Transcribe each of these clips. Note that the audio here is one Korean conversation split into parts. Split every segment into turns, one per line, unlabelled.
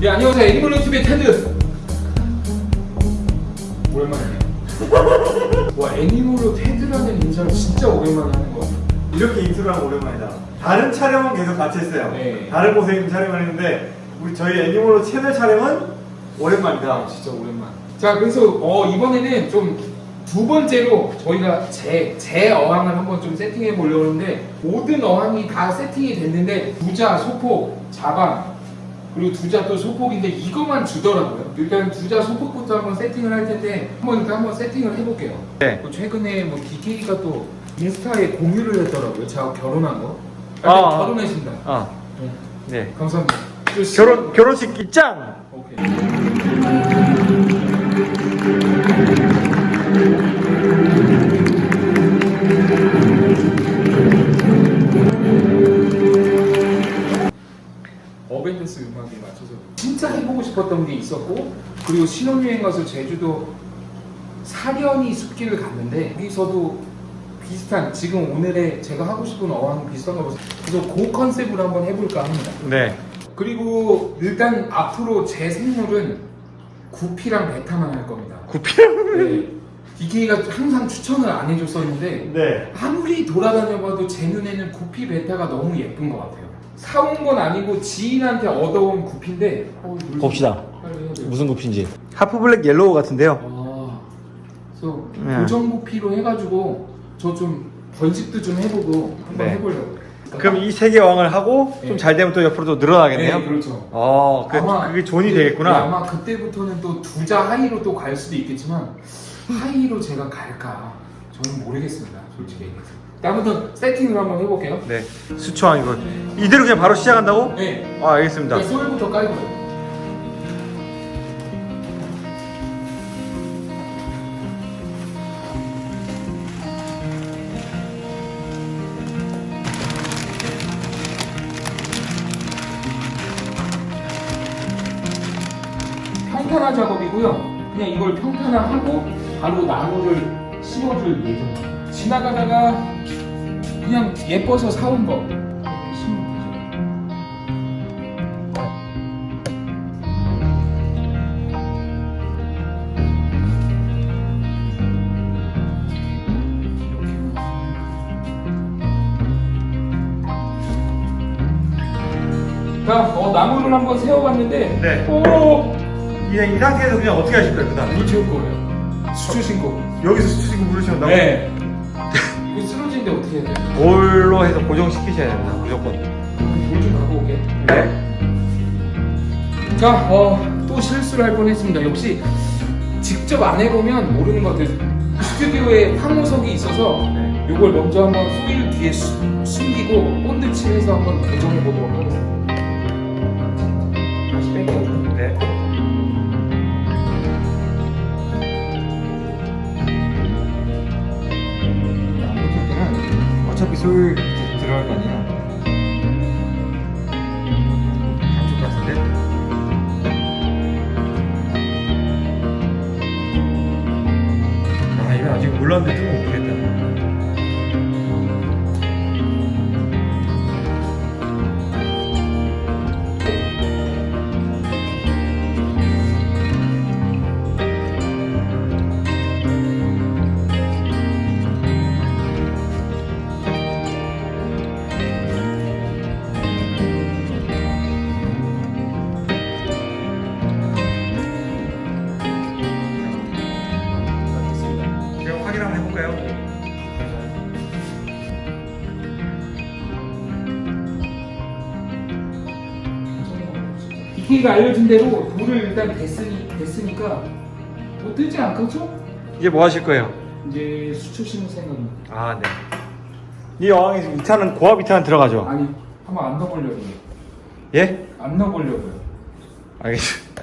네 안녕하세요 애니멀 TV의 테드 오랜만이네요 와 애니멀로 테드라는 인사를 진짜 오랜만에 하는 것 같아요
이렇게 인트로 하면 오랜만이다. 다른 촬영은 계속 같이 했어요.
네.
다른 곳에 촬영을 했는데 우리 저희 애니멀로 채널 촬영은 오랜만이다.
진짜 오랜만 자 그래서 어, 이번에는 좀 두 번째로 저희가 제, 제 어항을 한번 좀 세팅해 보려고 하는데 모든 어항이 다 세팅이 됐는데 두자, 소폭, 자반 그리고 두자 또 소폭인데 이것만 주더라고요 일단 두자 소폭부터 한번 세팅을 할 텐데 한번 일단 한번 세팅을 해볼게요
네.
또 최근에 뭐 DK가 또 인스타에 공유를 했더라고요 제가 결혼한 거
아, 아.
결혼하신다
어.
네.
네.
감사합니다
결혼 결혼식 입장.
오케이. 어벤져스 음악에 맞춰서 진짜 해보고 싶었던 게 있었고 그리고 신혼여행 가서 제주도 사려니 숲길을 갔는데 거기서도 비슷한 지금 오늘의 제가 하고 싶은 어항 비슷한 거 그래서 그 컨셉으로 한번 해볼까 합니다
네.
그리고 일단 앞으로 제 생물은 구피랑 베타만 할 겁니다.
구피랑.
네. DK가 항상 추천을 안 해줬었는데
네.
아무리 돌아다녀봐도 제 눈에는 구피 베타가 너무 예쁜 것 같아요. 사온 건 아니고 지인한테 얻어온 구피인데 어,
봅시다. 무슨 구피인지.
half black yellow 같은데요.
아, 그래서
네.
고정 구피로 해가지고 저 좀 번식도 좀 해보고 한번
네.
해보려고.
그럼 이 세 개 왕을 하고
네.
좀잘 되면 또 옆으로 또 늘어나겠네요.
네, 그렇죠.
어, 그,
아마
그게 zone이
네,
되겠구나.
네, 아마 그때부터는 또 두자 high로 또 갈 수도 있겠지만 high로 제가 갈까 저는 모르겠습니다 솔직히 얘기해서 다음부터 세팅을 한번 해볼게요
네. 수초왕 이거 이대로 그냥 바로 시작한다고?
네
아, 알겠습니다.
그러니까 소일부터 깔고요 평탄화 작업이고요. 그냥 이걸 평탄화하고 바로 나무를 심어줄 예정. 지나가다가 그냥 예뻐서 사온 거. 자, 어, 나무를 한번 세워봤는데,
네.
오,
이, 이 상태에서 그냥 어떻게 하실 거예요, 그 다음에?
물 채울 거예요. 수초 신고.
여기서 수치고 물을 채운다고?
네. 이거 쓰러지는데 어떻게 해야 돼요?
볼로 해서 고정시키셔야 됩니다, 무조건.
물좀 갖고 올게.
네.
자, 어, 또 실수를 할 뻔했습니다. 역시 직접 안 해보면 모르는 것 같아요. 스튜디오에 황호석이 있어서
네.
이걸 먼저 한번 소일 뒤에 수- 숨기고 본드 칠해서 한번 고정해 보도록 하겠습니다. 다시 뺄게요.
네.
어차피 소율 들어갈 거 아니야.
한쪽 같은데? 아, 이거 아직 뜨면 못 확인 한번 해볼까요?
BK가 알려준 대로 돌을 일단 댔으니, 댔으니까 뭐 뜨지 않겠죠?
이제 뭐 하실 거예요?
이제 수초 심을 생각입니다.
아, 네. 이 어항에서 2탄은 고압 2탄 들어가죠?
아니, 한번 안 넣어보려고요.
예?
안 넣어보려고요.
알겠습니다.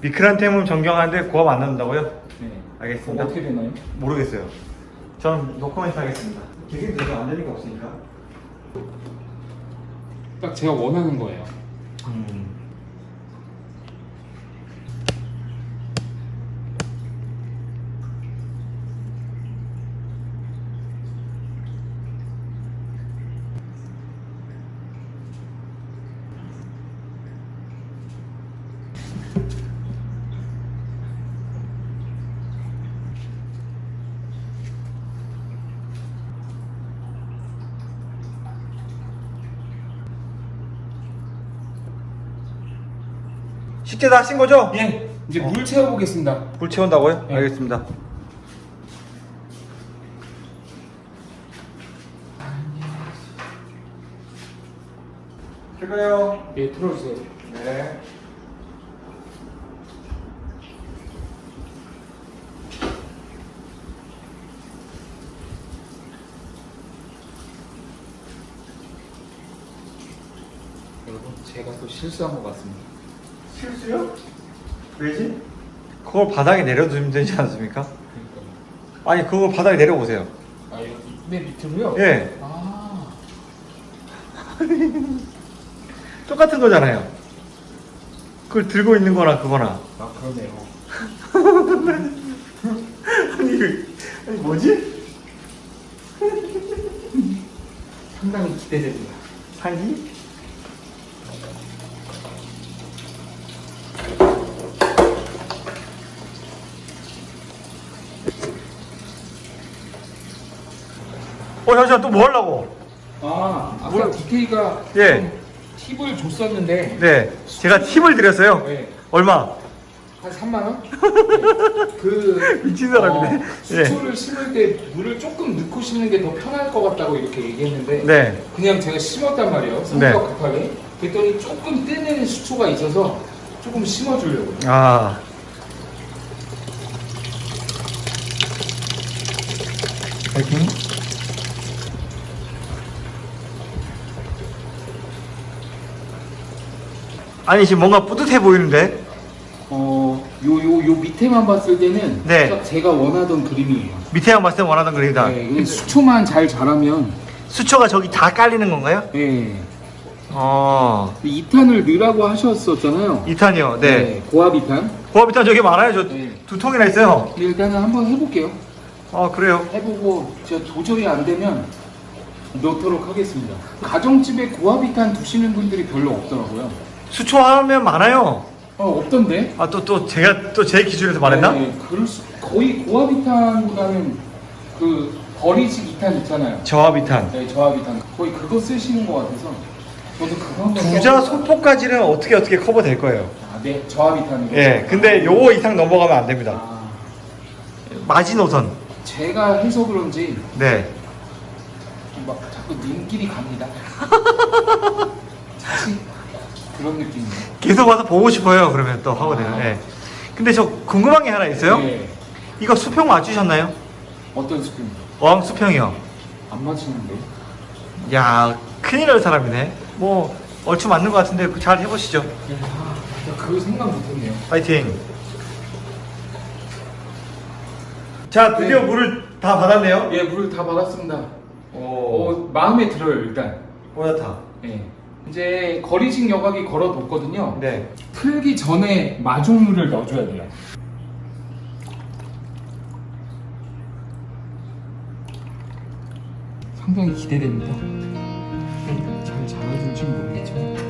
미크란 템은 정경하는데 고압 안 넣는다고요?
네.
알겠습니다.
어떻게 되나요?
모르겠어요. 저는 노코멘트 하겠습니다. 되게 되죠. 안 되니까 없으니까.
딱 제가 원하는 거예요.
음. 쉽게 다 하신 거죠?
예. 이제
어.
물 채워보겠습니다.
불 채운다고요?
네.
알겠습니다. 할까요?
예, 틀어주세요.
네.
여러분, 제가 또 실수한 것 같습니다.
실수요? 왜지?
그걸 바닥에 내려두면 되지 않습니까?
그러니까.
아니 그걸 바닥에 내려보세요.
아, 여기 맨 밑으로요?
예.
아,
똑같은 거잖아요. 그걸 들고 있는 거나 그거나.
아 그러네요.
아니, 이거- 아니 뭐지?
상당히 기대됩니다.
상기? 어 잠시만 또 뭐 하려고?
아, 아까
뭘-
DK가
예.
팁을 줬었는데
네 제가 팁을 드렸어요.
네.
얼마?
한 3만 원? 네. 그
미친 사람이네.
어, 수초를 심을 때 물을 조금 넣고 심는 게 더 편할 것 같다고 이렇게 얘기했는데
네.
그냥 제가 심었단 말이에요. 성격 급하게. 그랬더니 조금 뜨는 수초가 있어서 조금 심어주려고요.
아. 파이팅. 아니 지금 뭔가 뿌듯해 보이는데?
어, 요, 요, 요 밑에만 봤을 때는
네.
딱 제가 원하던 그림이에요.
밑에만 봤을 때 원하던 그림이다.
네, 이게 수초만 잘 자라면,
수초가 저기 다 깔리는 건가요?
예.
어.
2탄을 넣으라고 하셨었잖아요.
2탄이요. 네.
고압 2탄.
고압이탄 저기 많아요. 저 두
네.
통이나 있어요.
일단은 한번 해볼게요.
아 그래요.
해보고 제가 도저히 안 되면 넣도록 하겠습니다. 가정집에 고압 2탄 두시는 분들이 별로 없더라고요.
수초 하면 많아요.
어, 없던데?
아 또 또 제가 또 제 기준에서 말했나?
네, 그럴 수, 거의 고압 2탄보다는 그 버리식 2탄 있잖아요.
저압이탄.
네, 저압 2탄. 거의 그거 쓰시는 것 같아서 저도 그거 한번
부자 소포까지는 어떻게 어떻게 커버 될 거예요.
아, 네, 저압 2탄이요.
예, 근데 요거 이상 넘어가면 안 됩니다.
아,
마지노선.
제가 해서 그런지
네.
막 자꾸 눈길이 갑니다. 사실 그런 느낌이에요.
계속 와서 보고 싶어요. 그러면 또 하거든요. 예. 근데 저 궁금한 게 하나 있어요.
네.
이거 수평 맞추셨나요?
어떤 스푼?
어항 수평이요.
안 맞추는데?
야, 큰일 날 사람이네. 뭐 얼추 맞는 것 같은데 잘 해보시죠.
아, 나 그거 생각 못했네요.
파이팅. 자, 드디어
네.
물을 다 받았네요.
예, 물다 받았습니다.
오,
어, 마음에 들어요, 일단.
오야타.
예. 이제 거리식 여각이 걸어뒀거든요.
네.
풀기 전에 마중물을 넣어줘야 돼요. 상당히 기대됩니다. 잘 잘하는지 모르겠지만.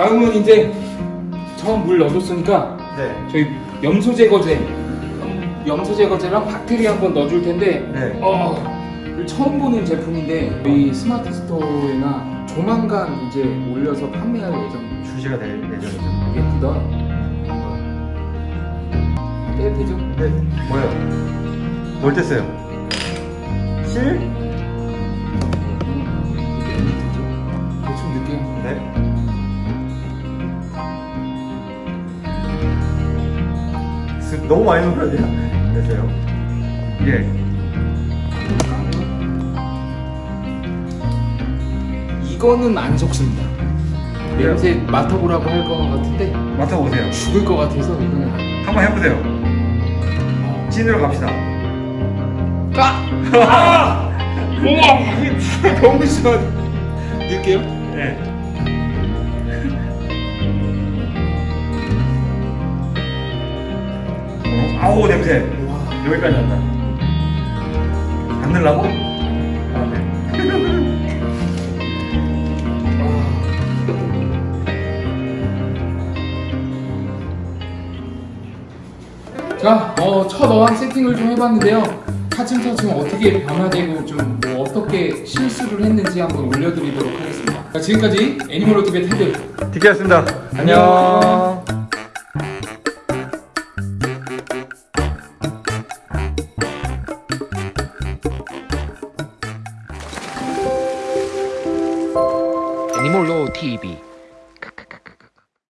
다음은 이제 처음 물 넣어줬으니까
네.
저희 염소 제거제 염소 제거제랑 박테리아 한번 넣어줄 텐데
네.
어 처음 보는 제품인데 저희 스마트 스토어에나 조만간 이제 올려서 판매할 예정
출시가 될 예정이죠.
예쁘다 떼야 되죠?
네. 뭐요? 뭘 뗐어요? 실?
음, 대충 느낌
너무 많이 넣은 거 아니야? 됐어요. 예.
이거는 안 적습니다 냄새 맡아보라고 할 것 같은데
맡아보세요.
죽을 것 같아서 이거는 안
한번 해보세요. 찐으로 갑시다.
까! 아! 우와! 너무 시원. 넣을게요.
네. 아우 냄새. 여기까지 난다. 안 넣으려고? 아, 네.
자, 어, 첫 어항 세팅을 좀 해봤는데요. 차츰차츰 어떻게 변화되고 좀 뭐 어떻게 실수를 했는지 한번 올려드리도록 하겠습니다. 자, 지금까지 애니멀 로드의 테드.
디키였습니다. 안녕.
애니